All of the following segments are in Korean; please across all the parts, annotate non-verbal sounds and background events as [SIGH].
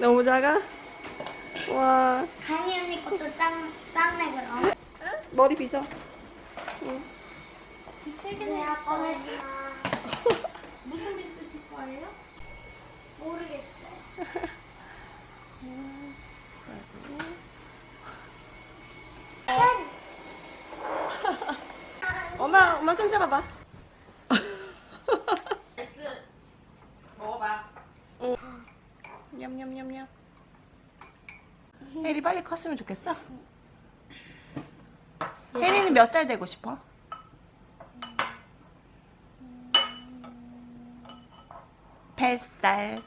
너무 작아? 와 강희 언니 것도 짱, 짱네 그럼. 머리 빗어 응. 내가 꺼내지 마. 무슨 비 쓰실 거예요? 모르겠어요. 엄마 엄마 손 잡아봐 S 먹어봐. 냠냠냠냠 혜리 빨리 컸으면 좋겠어? 혜리는 몇 살 되고 싶어? 뱃살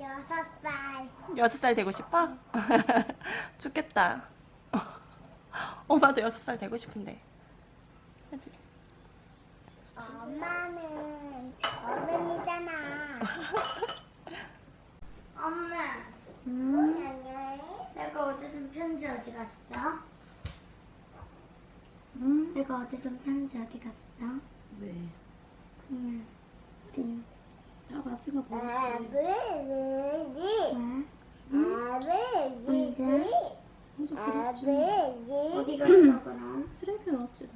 여섯 살. 여섯 살 되고 싶어? [LAUGHS] 좋겠다 [LAUGHS] 엄마도 여섯 살 되고 싶은데 그치? 엄마는 어른이잖아. [LAUGHS] 엄마. 음. 내가 어디든 편지 어디 갔어? 응? 내가 어디든 편지 어디 갔어? 왜? 그냥 어디? 아 마스가 뭐지? 언제? 어디 갔어 그럼? 쓰레기 넣었지 다.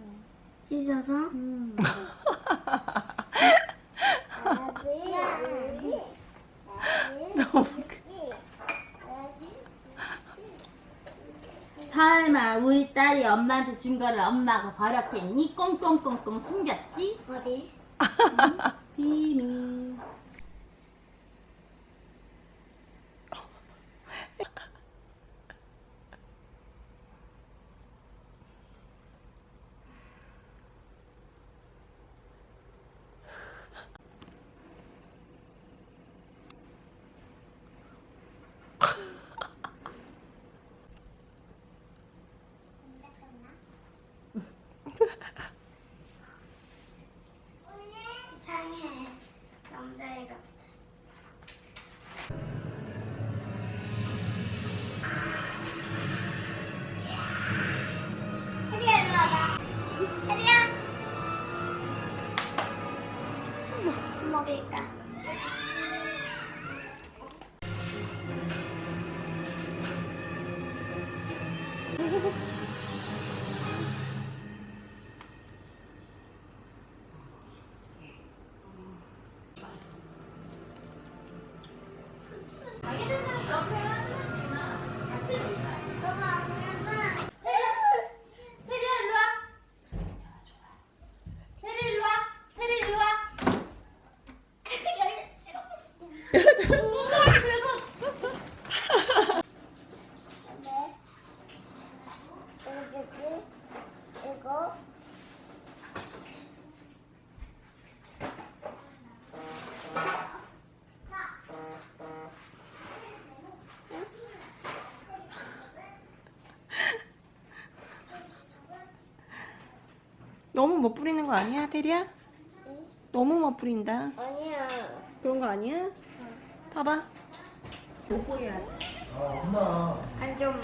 씻어서? 응. [LAUGHS] 너무 우리 딸이 엄마한테 준 거를 엄마가 버렸겠니? 꽁꽁꽁꽁 숨겼지? 어디? 비 먹일 너무 못 부리는 거 아니야 테리야? 너무 못 부린다 아니야. 그런 거 아니야? 봐봐 못 보게 해. 안 좋은 말.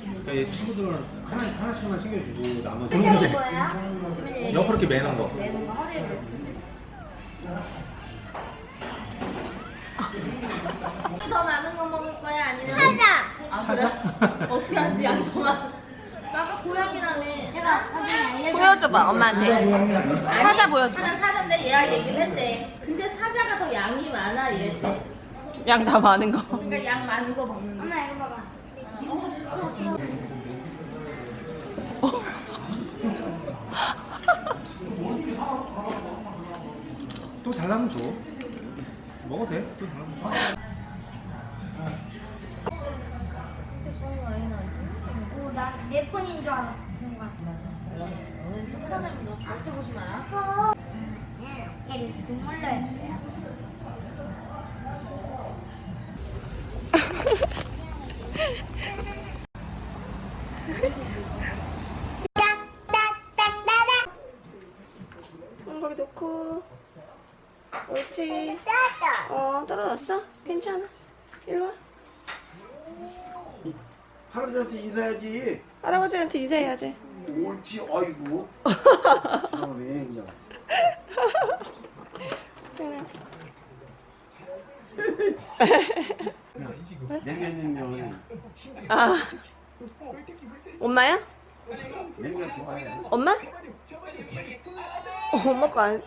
그러니까 얘 친구들은 하나, 하나씩만 챙겨주고 나머지 뭐야? 지민이 옆으로 이렇게 매는 거 내는 거 허리에 매. 더 많은 거 먹을 거야 아니면 하자. 아 그래? 어떻게 하지? 나 아까 고양이라며. 보여줘봐 엄마한테 사자 보여줘봐 사자 사자인데 얘가 얘기를 했대. 근데 사자가 더 양이 많아 얘한테. 양 다 많은 거 그러니까 양 많은 거 먹는 거. 엄마 이거 봐봐. 또 달라면 줘 먹어도 돼 또 달라면 줘 오, 나내 폰인 줄 알았어. 오늘 친구들은 너 절대 보지 마. 어. 얘를 눈물로 해줘요. 딱딱딱딱딱. 응, 거기 놓고 옳지. 어 떨어졌어? 괜찮아 일로 와 할아버지한테 인사해야지. 할아버지한테 인사해야지 옳지, 아이고. 처음에 그냥. 장난 냉면이면 아 엄마야? 냉면 좋아해. 엄마? 어, 엄마 거 안.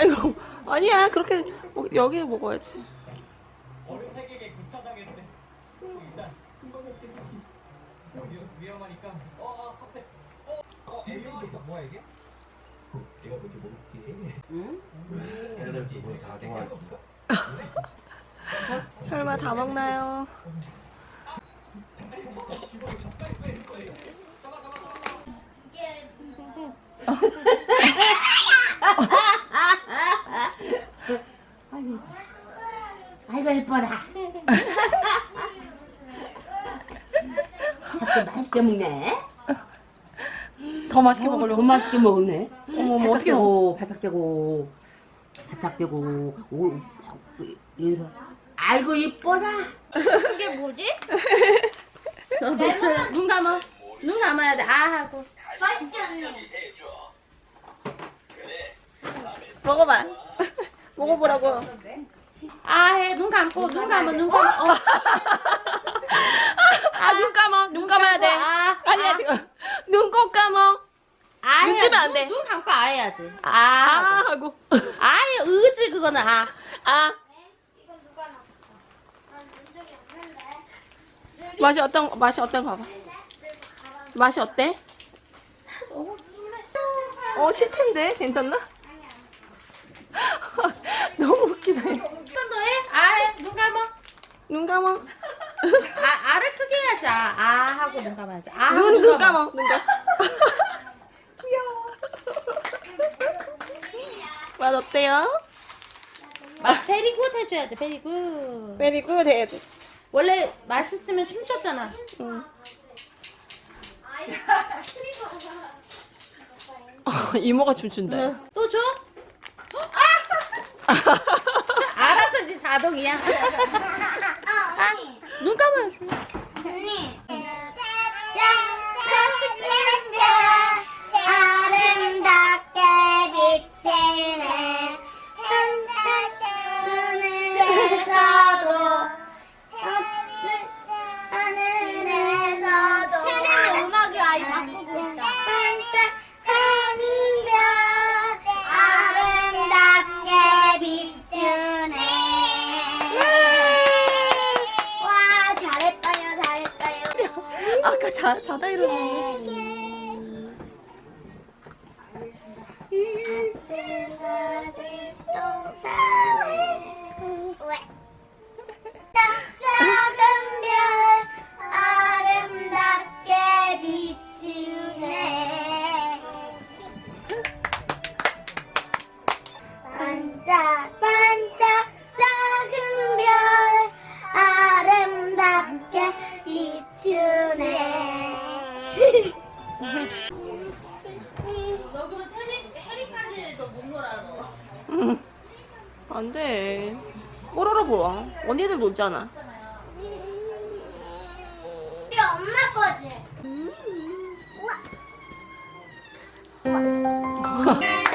아이고 아니야 그렇게 먹- 여기 먹어야지. 어른에게 구타당했대. 일단 금방 먹겠지. 위- 위험하니까. 어, 어, 앞에. 어, 어, 애 위험하니까 뭐야 이게? 내가 먼저 먹을게. 애들 그거 다 좋아해. 설마 다 먹나요? 예뻐라. 맛있게 먹네. 더 맛있게 어, 먹으려고. 더 맛있게 먹네. 어머 어머 어떻게 먹어? 고 바삭대고 바삭대고 오 이래서 아이고 이뻐라. 이게 뭐지? 너 대체 눈 감아. 눈 감아야 돼. 아 하고. 맛있지 언니? 먹어봐. 먹어보라고. 아 해. 눈 감고 눈 감아 눈 감아. 어. 아눈 감아. 눈 감아야 돼. 아, 아니야 아. 지금. 눈 꼭 감아. 아, 눈 뜨면 안 돼. 눈, 눈 감고 아 해야지. 아. 아 하고. 아예 의지 그거는 아. 아 없는데. 맛이 어떤 맛이 어떤 거 봐봐. 맛이 어때? 어 실 텐데 괜찮나? [LAUGHS] 너무 웃기다. 한 번 더 해. 아 해. 눈 감아. 눈 감아. 아, 아를 크게 해야지. 아, 아 하고 눈 감아야지. 아 눈 눈 감아. 눈 감아. 귀여워. 맛 어때요? 아, very good 해줘야지. Very good. Very good 해야지. 원래 맛있으면 춤췄잖아. 응. 어, 이모가 춤춘다. 응. 또 줘? [LAUGHS] [LAUGHS] 알아서 이제 자동이야. [LAUGHS] 아. 눈 감아야지. 언니. 아름답게 비치네 자 자다 일어났 너 그럼 해리, 해리까지 너못 놀아, 너. 응. 안 돼. 뽀로로 보아. 언니들 놀잖아. 이거 엄마 거지? 우와. 우와. [LAUGHS]